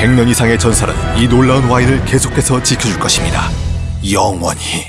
100년 이상의 전설은 이 놀라운 와인을 계속해서 지켜줄 것입니다. 영원히.